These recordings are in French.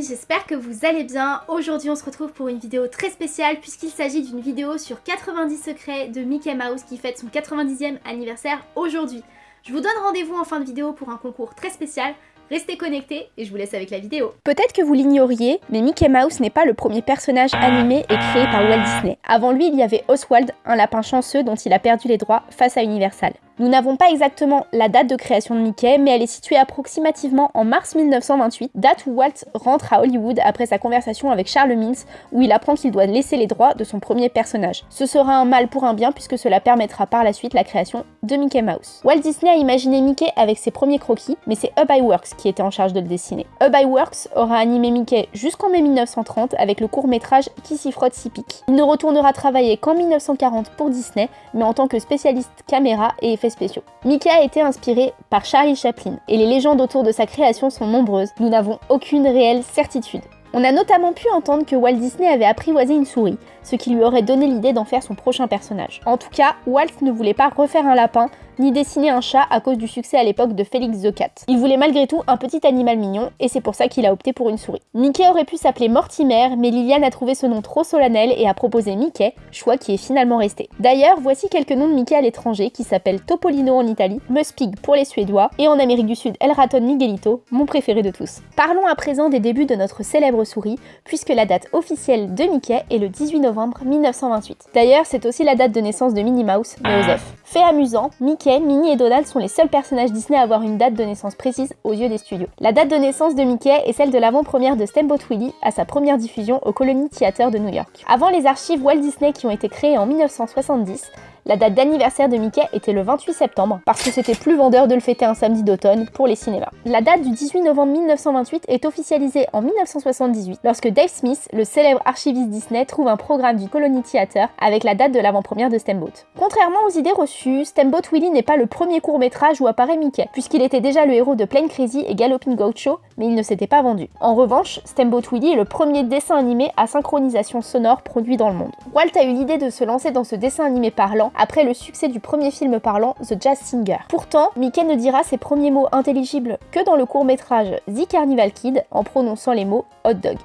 j'espère que vous allez bien. Aujourd'hui on se retrouve pour une vidéo très spéciale puisqu'il s'agit d'une vidéo sur 90 secrets de Mickey Mouse qui fête son 90e anniversaire aujourd'hui. Je vous donne rendez-vous en fin de vidéo pour un concours très spécial, Restez connectés et je vous laisse avec la vidéo. Peut-être que vous l'ignoriez, mais Mickey Mouse n'est pas le premier personnage animé et créé par Walt Disney. Avant lui, il y avait Oswald, un lapin chanceux dont il a perdu les droits face à Universal. Nous n'avons pas exactement la date de création de Mickey, mais elle est située approximativement en mars 1928, date où Walt rentre à Hollywood après sa conversation avec Charles Mintz, où il apprend qu'il doit laisser les droits de son premier personnage. Ce sera un mal pour un bien puisque cela permettra par la suite la création de Mickey Mouse. Walt Disney a imaginé Mickey avec ses premiers croquis, mais c'est Up Works qui était en charge de le dessiner. Up Works aura animé Mickey jusqu'en mai 1930 avec le court métrage Qui s'y frotte s'y pique. Il ne retournera travailler qu'en 1940 pour Disney, mais en tant que spécialiste caméra et spéciaux. Mickey a été inspiré par Charlie Chaplin, et les légendes autour de sa création sont nombreuses, nous n'avons aucune réelle certitude. On a notamment pu entendre que Walt Disney avait apprivoisé une souris, ce qui lui aurait donné l'idée d'en faire son prochain personnage. En tout cas, Walt ne voulait pas refaire un lapin, ni dessiner un chat à cause du succès à l'époque de Félix the Cat. Il voulait malgré tout un petit animal mignon, et c'est pour ça qu'il a opté pour une souris. Mickey aurait pu s'appeler Mortimer, mais Liliane a trouvé ce nom trop solennel et a proposé Mickey, choix qui est finalement resté. D'ailleurs, voici quelques noms de Mickey à l'étranger qui s'appellent Topolino en Italie, Muspig pour les Suédois, et en Amérique du Sud El Raton Miguelito, mon préféré de tous. Parlons à présent des débuts de notre célèbre souris, puisque la date officielle de Mickey est le 18 novembre 1928. D'ailleurs, c'est aussi la date de naissance de Minnie Mouse, mais Joseph. Fait amusant, Mickey, Minnie et Donald sont les seuls personnages Disney à avoir une date de naissance précise aux yeux des studios. La date de naissance de Mickey est celle de l'avant-première de Steamboat Willie à sa première diffusion au Colony Theater de New York. Avant les archives Walt Disney qui ont été créées en 1970, la date d'anniversaire de Mickey était le 28 septembre, parce que c'était plus vendeur de le fêter un samedi d'automne pour les cinémas. La date du 18 novembre 1928 est officialisée en 1978, lorsque Dave Smith, le célèbre archiviste Disney, trouve un programme du Colony Theater avec la date de l'avant-première de Steamboat. Contrairement aux idées reçues, Steamboat Willie n'est pas le premier court-métrage où apparaît Mickey, puisqu'il était déjà le héros de Plane Crazy et Galloping Gaucho, mais il ne s'était pas vendu. En revanche, Steamboat Willie est le premier dessin animé à synchronisation sonore produit dans le monde. Walt a eu l'idée de se lancer dans ce dessin animé parlant après le succès du premier film parlant The Jazz Singer. Pourtant, Mickey ne dira ses premiers mots intelligibles que dans le court métrage The Carnival Kid en prononçant les mots hot dog.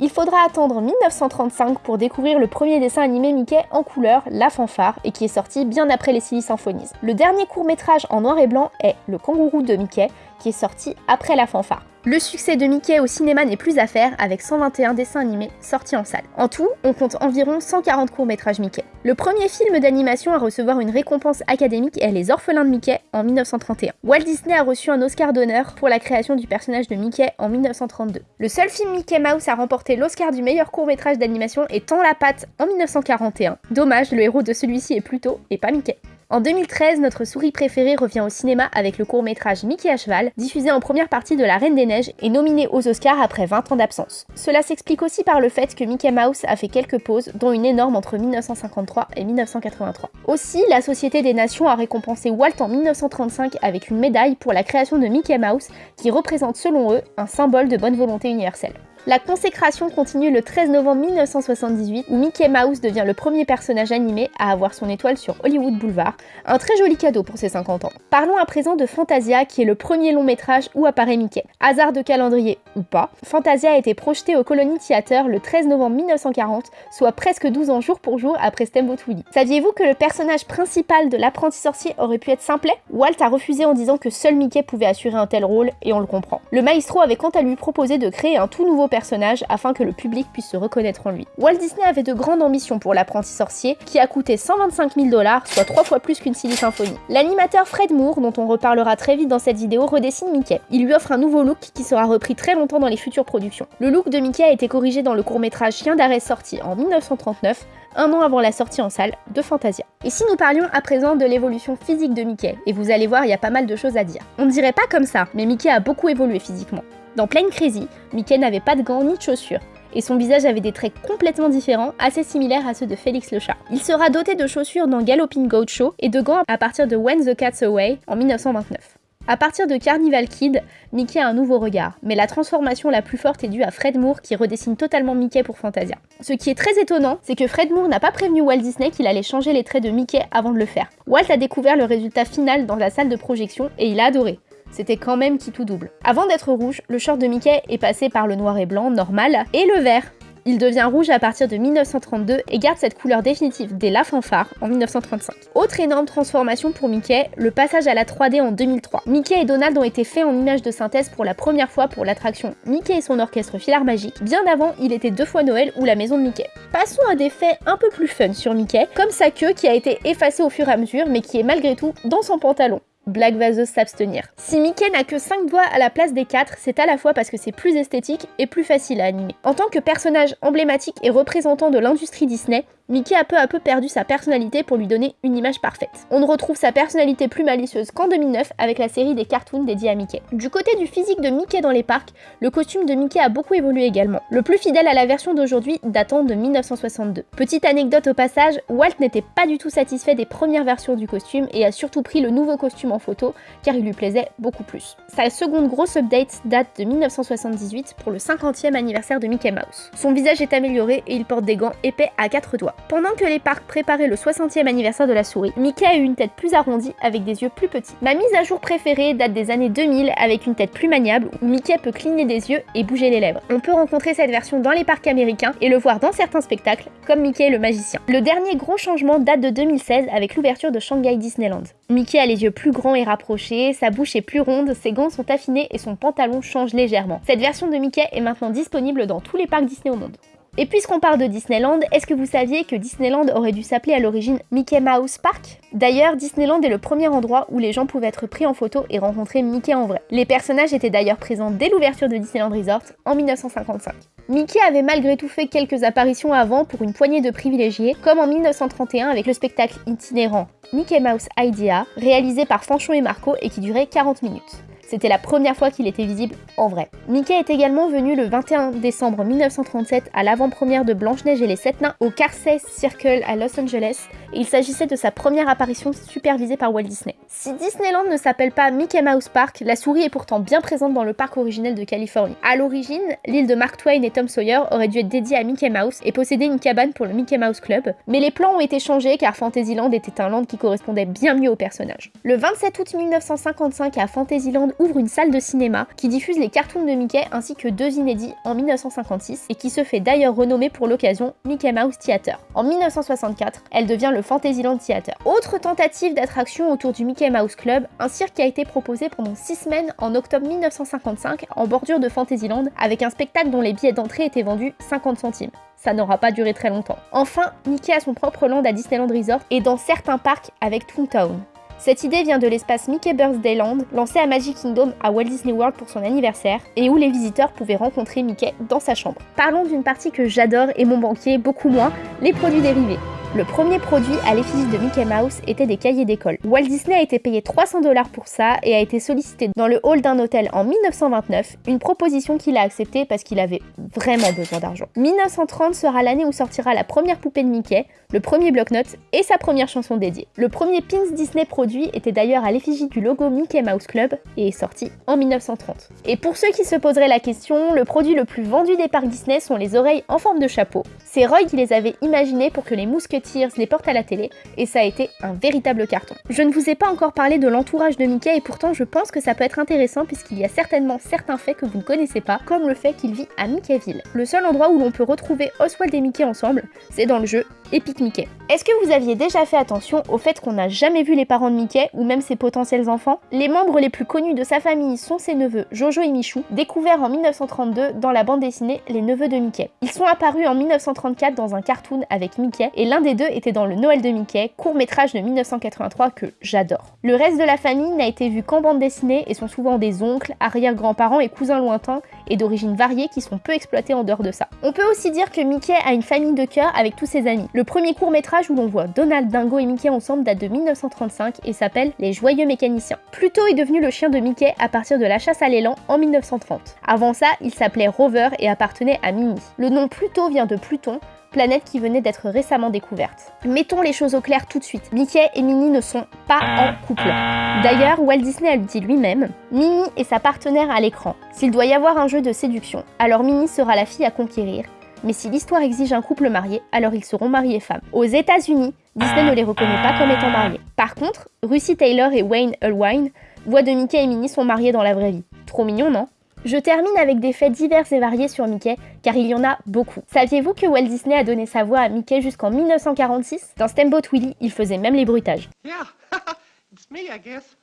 Il faudra attendre 1935 pour découvrir le premier dessin animé Mickey en couleur, La Fanfare, et qui est sorti bien après les Silly Symphonies. Le dernier court métrage en noir et blanc est Le Kangourou de Mickey, qui est sorti après La Fanfare. Le succès de Mickey au cinéma n'est plus à faire avec 121 dessins animés sortis en salle. En tout, on compte environ 140 courts-métrages Mickey. Le premier film d'animation à recevoir une récompense académique est Les Orphelins de Mickey en 1931. Walt Disney a reçu un Oscar d'honneur pour la création du personnage de Mickey en 1932. Le seul film Mickey Mouse à remporter l'Oscar du meilleur court-métrage d'animation est Tant la patte en 1941. Dommage, le héros de celui-ci est Pluto et pas Mickey. En 2013, notre souris préférée revient au cinéma avec le court-métrage Mickey à cheval, diffusé en première partie de La Reine des Neiges et nominé aux Oscars après 20 ans d'absence. Cela s'explique aussi par le fait que Mickey Mouse a fait quelques pauses, dont une énorme entre 1953 et 1983. Aussi, la Société des Nations a récompensé Walt en 1935 avec une médaille pour la création de Mickey Mouse, qui représente selon eux un symbole de bonne volonté universelle. La consécration continue le 13 novembre 1978 où Mickey Mouse devient le premier personnage animé à avoir son étoile sur Hollywood Boulevard, un très joli cadeau pour ses 50 ans. Parlons à présent de Fantasia qui est le premier long métrage où apparaît Mickey. Hasard de calendrier ou pas, Fantasia a été projeté au Colony Theater le 13 novembre 1940, soit presque 12 ans jour pour jour après Steamboat Willie. Saviez-vous que le personnage principal de l'apprenti sorcier aurait pu être Simplet Walt a refusé en disant que seul Mickey pouvait assurer un tel rôle et on le comprend. Le maestro avait quant à lui proposé de créer un tout nouveau personnage afin que le public puisse se reconnaître en lui. Walt Disney avait de grandes ambitions pour l'apprenti sorcier qui a coûté 125 000 dollars, soit trois fois plus qu'une Silly Symphony. L'animateur Fred Moore, dont on reparlera très vite dans cette vidéo, redessine Mickey. Il lui offre un nouveau look qui sera repris très longtemps dans les futures productions. Le look de Mickey a été corrigé dans le court-métrage Chien d'arrêt sorti en 1939, un an avant la sortie en salle de Fantasia. Et si nous parlions à présent de l'évolution physique de Mickey, et vous allez voir, il y a pas mal de choses à dire. On ne dirait pas comme ça, mais Mickey a beaucoup évolué physiquement. Dans Plain Crazy, Mickey n'avait pas de gants ni de chaussures, et son visage avait des traits complètement différents, assez similaires à ceux de Félix le chat. Il sera doté de chaussures dans Galloping Goat Show et de gants à partir de When the Cat's Away en 1929. À partir de Carnival Kid, Mickey a un nouveau regard, mais la transformation la plus forte est due à Fred Moore qui redessine totalement Mickey pour Fantasia. Ce qui est très étonnant, c'est que Fred Moore n'a pas prévenu Walt Disney qu'il allait changer les traits de Mickey avant de le faire. Walt a découvert le résultat final dans la salle de projection et il a adoré. c'était quand même qui tout double. Avant d'être rouge, le short de Mickey est passé par le noir et blanc normal et le vert. Il devient rouge à partir de 1932 et garde cette couleur définitive dès la fanfare en 1935. Autre énorme transformation pour Mickey, le passage à la 3D en 2003. Mickey et Donald ont été faits en images de synthèse pour la première fois pour l'attraction Mickey et son orchestre filar magique. Bien avant, il était deux fois Noël ou la maison de Mickey. Passons à des faits un peu plus fun sur Mickey, comme sa queue qui a été effacée au fur et à mesure mais qui est malgré tout dans son pantalon. Blague vaseuse s'abstenir. Si Mickey n'a que 5 doigts à la place des 4, c'est à la fois parce que c'est plus esthétique et plus facile à animer. En tant que personnage emblématique et représentant de l'industrie Disney, Mickey a peu à peu perdu sa personnalité pour lui donner une image parfaite. On ne retrouve sa personnalité plus malicieuse qu'en 2009 avec la série des cartoons dédiés à Mickey. Du côté du physique de Mickey dans les parcs, le costume de Mickey a beaucoup évolué également, le plus fidèle à la version d'aujourd'hui datant de 1962. Petite anecdote au passage, Walt n'était pas du tout satisfait des premières versions du costume et a surtout pris le nouveau costume en photo car il lui plaisait beaucoup plus. Sa seconde grosse update date de 1978 pour le 50e anniversaire de Mickey Mouse. Son visage est amélioré et il porte des gants épais à quatre doigts. Pendant que les parcs préparaient le 60e anniversaire de la souris, Mickey a eu une tête plus arrondie avec des yeux plus petits. Ma mise à jour préférée date des années 2000 avec une tête plus maniable où Mickey peut cligner des yeux et bouger les lèvres. On peut rencontrer cette version dans les parcs américains et le voir dans certains spectacles comme Mickey le magicien. Le dernier gros changement date de 2016 avec l'ouverture de Shanghai Disneyland. Mickey a les yeux plus grands et rapprochés, sa bouche est plus ronde, ses gants sont affinés et son pantalon change légèrement. Cette version de Mickey est maintenant disponible dans tous les parcs Disney au monde. Et puisqu'on parle de Disneyland, est-ce que vous saviez que Disneyland aurait dû s'appeler à l'origine Mickey Mouse Park? D'ailleurs, Disneyland est le premier endroit où les gens pouvaient être pris en photo et rencontrer Mickey en vrai. Les personnages étaient d'ailleurs présents dès l'ouverture de Disneyland Resort en 1955. Mickey avait malgré tout fait quelques apparitions avant pour une poignée de privilégiés, comme en 1931 avec le spectacle itinérant Mickey Mouse Idea, réalisé par Fanchon et Marco et qui durait 40 minutes. C'était la première fois qu'il était visible en vrai. Mickey est également venu le 21 décembre 1937 à l'avant-première de Blanche-Neige et les Sept Nains au Carsey Circle à Los Angeles, il s'agissait de sa première apparition supervisée par Walt Disney. Si Disneyland ne s'appelle pas Mickey Mouse Park, la souris est pourtant bien présente dans le parc originel de Californie. À l'origine, l'île de Mark Twain et Tom Sawyer aurait dû être dédiée à Mickey Mouse et posséder une cabane pour le Mickey Mouse Club, mais les plans ont été changés car Fantasyland était un land qui correspondait bien mieux au personnage. Le 27 août 1955 à Fantasyland ouvre une salle de cinéma qui diffuse les cartoons de Mickey ainsi que deux inédits en 1956 et qui se fait d'ailleurs renommer pour l'occasion Mickey Mouse Theater. En 1964, elle devient le Fantasyland Theater. Autre tentative d'attraction autour du Mickey Mouse Club, un cirque a été proposé pendant 6 semaines en octobre 1955 en bordure de Fantasyland avec un spectacle dont les billets d'entrée étaient vendus 50 centimes ça n'aura pas duré très longtemps. Enfin, Mickey a son propre land à Disneyland Resort et dans certains parcs avec Toontown. Cette idée vient de l'espace Mickey Birthday Land, lancé à Magic Kingdom à Walt Disney World pour son anniversaire, et où les visiteurs pouvaient rencontrer Mickey dans sa chambre. Parlons d'une partie que j'adore et mon banquier beaucoup moins, les produits dérivés. Le premier produit à l'effigie de Mickey Mouse était des cahiers d'école. Walt Disney a été payé 300 dollars pour ça et a été sollicité dans le hall d'un hôtel en 1929, une proposition qu'il a acceptée parce qu'il avait vraiment besoin d'argent. 1930 sera l'année où sortira la première poupée de Mickey, le premier bloc-notes et sa première chanson dédiée. Le premier pins Disney produit était d'ailleurs à l'effigie du logo Mickey Mouse Club et est sorti en 1930. Et pour ceux qui se poseraient la question, le produit le plus vendu des parcs Disney sont les oreilles en forme de chapeau. C'est Roy qui les avait imaginées pour que les mousquetiers les portent à la télé et ça a été un véritable carton. Je ne vous ai pas encore parlé de l'entourage de Mickey et pourtant je pense que ça peut être intéressant puisqu'il y a certainement certains faits que vous ne connaissez pas, comme le fait qu'il vit à Mickeyville. Le seul endroit où l'on peut retrouver Oswald et Mickey ensemble, c'est dans le jeu Epic Mickey. Est-ce que vous aviez déjà fait attention au fait qu'on n'a jamais vu les parents de Mickey ou même ses potentiels enfants? Les membres les plus connus de sa famille sont ses neveux Jojo et Michou, découverts en 1932 dans la bande dessinée Les Neveux de Mickey. Ils sont apparus en 1934 dans un cartoon avec Mickey et l'un des deux était dans le Noël de Mickey, court métrage de 1983 que j'adore. Le reste de la famille n'a été vu qu'en bande dessinée et sont souvent des oncles, arrière-grands-parents et cousins lointains et d'origine variée qui sont peu exploités en dehors de ça. On peut aussi dire que Mickey a une famille de cœur avec tous ses amis. Premier court métrage où l'on voit Donald, Dingo et Mickey ensemble date de 1935 et s'appelle Les Joyeux Mécaniciens. Pluto est devenu le chien de Mickey à partir de la chasse à l'élan en 1930. Avant ça, il s'appelait Rover et appartenait à Minnie. Le nom Pluto vient de Pluton, planète qui venait d'être récemment découverte. Mettons les choses au clair tout de suite. Mickey et Minnie ne sont pas en couple. D'ailleurs, Walt Disney le dit lui-même, Minnie est sa partenaire à l'écran. S'il doit y avoir un jeu de séduction, alors Minnie sera la fille à conquérir. Mais si l'histoire exige un couple marié, alors ils seront mariés femmes. Aux États-Unis, Disney ne les reconnaît pas comme étant mariés. Par contre, Russie Taylor et Wayne Allwine Voix de Mickey et Minnie sont mariés dans la vraie vie. Trop mignon, non? Je termine avec des faits divers et variés sur Mickey, car il y en a beaucoup. Saviez-vous que Walt Disney a donné sa voix à Mickey jusqu'en 1946 Dans Steamboat Willie, il faisait même les bruitages.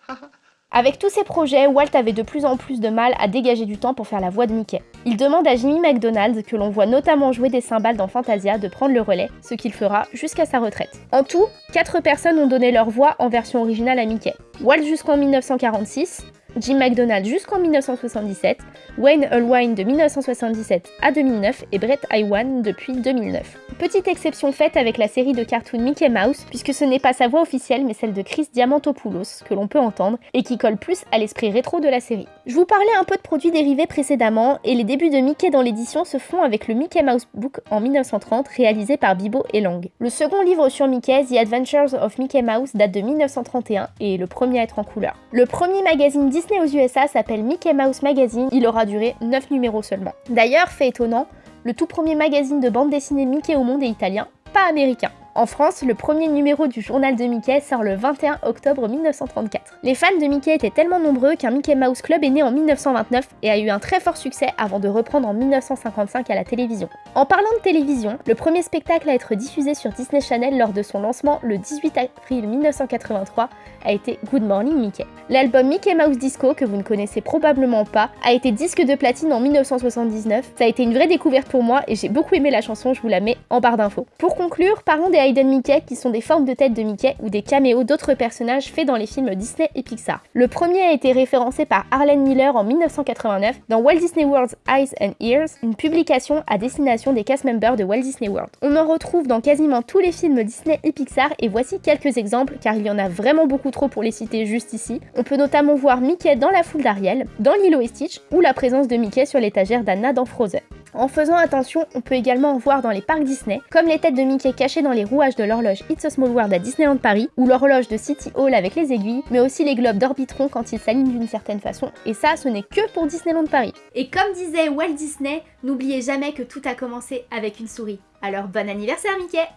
Avec tous ces projets, Walt avait de plus en plus de mal à dégager du temps pour faire la voix de Mickey. Il demande à Jimmy McDonald, que l'on voit notamment jouer des cymbales dans Fantasia, de prendre le relais, ce qu'il fera jusqu'à sa retraite. En tout, 4 personnes ont donné leur voix en version originale à Mickey. Walt jusqu'en 1946, Jim McDonald jusqu'en 1977, Wayne Allwine de 1977 à 2009 et Brett Iwan depuis 2009. Petite exception faite avec la série de cartoons Mickey Mouse, puisque ce n'est pas sa voix officielle mais celle de Chris Diamantopoulos que l'on peut entendre et qui colle plus à l'esprit rétro de la série. Je vous parlais un peu de produits dérivés précédemment et les débuts de Mickey dans l'édition se font avec le Mickey Mouse Book en 1930 réalisé par Bibo et Lang. Le second livre sur Mickey, The Adventures of Mickey Mouse, date de 1931 et est le premier à être en couleur. Le premier magazine Disney aux USA s'appelle Mickey Mouse Magazine, il aura duré 9 numéros seulement. D'ailleurs, fait étonnant, le tout premier magazine de bande dessinée Mickey au monde est italien, pas américain. En France, le premier numéro du journal de Mickey sort le 21 octobre 1934. Les fans de Mickey étaient tellement nombreux qu'un Mickey Mouse Club est né en 1929 et a eu un très fort succès avant de reprendre en 1955 à la télévision. En parlant de télévision, le premier spectacle à être diffusé sur Disney Channel lors de son lancement le 18 avril 1983 a été Good Morning Mickey. L'album Mickey Mouse Disco, que vous ne connaissez probablement pas, a été disque de platine en 1979. Ça a été une vraie découverte pour moi et j'ai beaucoup aimé la chanson, je vous la mets en barre d'infos. Pour conclure, parlons des Mickey qui sont des formes de tête de Mickey ou des caméos d'autres personnages faits dans les films Disney et Pixar. Le premier a été référencé par Arlen Miller en 1989 dans Walt Disney World's Eyes and Ears, une publication à destination des cast members de Walt Disney World. On en retrouve dans quasiment tous les films Disney et Pixar et voici quelques exemples car il y en a vraiment beaucoup trop pour les citer juste ici. On peut notamment voir Mickey dans la foule d'Ariel, dans Lilo et Stitch ou la présence de Mickey sur l'étagère d'Anna dans Frozen. En faisant attention, on peut également en voir dans les parcs Disney, comme les têtes de Mickey cachées dans les rouages de l'horloge It's a Small World à Disneyland Paris, ou l'horloge de City Hall avec les aiguilles, mais aussi les globes d'Orbitron quand ils s'alignent d'une certaine façon, et ça, ce n'est que pour Disneyland Paris. Et comme disait Walt Disney, n'oubliez jamais que tout a commencé avec une souris. Alors bon anniversaire Mickey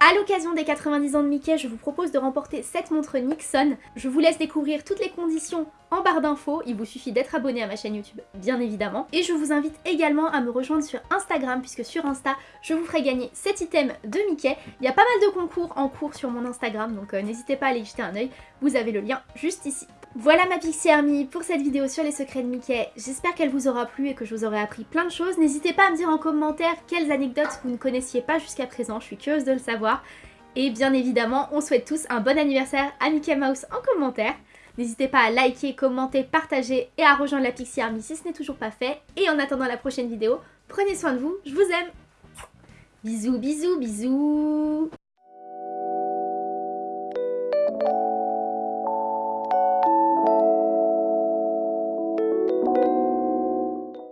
a l'occasion des 90 ans de Mickey, je vous propose de remporter cette montre Nixon. Je vous laisse découvrir toutes les conditions en barre d'infos, il vous suffit d'être abonné à ma chaîne YouTube, bien évidemment. Et je vous invite également à me rejoindre sur Instagram, puisque sur Insta, je vous ferai gagner cet item de Mickey. Il y a pas mal de concours en cours sur mon Instagram, donc euh, n'hésitez pas à aller jeter un oeil, vous avez le lien juste ici. Voilà ma Pixie Army pour cette vidéo sur les secrets de Mickey. J'espère qu'elle vous aura plu et que je vous aurai appris plein de choses. N'hésitez pas à me dire en commentaire quelles anecdotes vous ne connaissiez pas jusqu'à présent, je suis curieuse de le savoir. Et bien évidemment, on souhaite tous un bon anniversaire à Mickey Mouse en commentaire. N'hésitez pas à liker, commenter, partager et à rejoindre la Pixie Army si ce n'est toujours pas fait. Et en attendant la prochaine vidéo, prenez soin de vous, je vous aime Bisous, bisous, bisous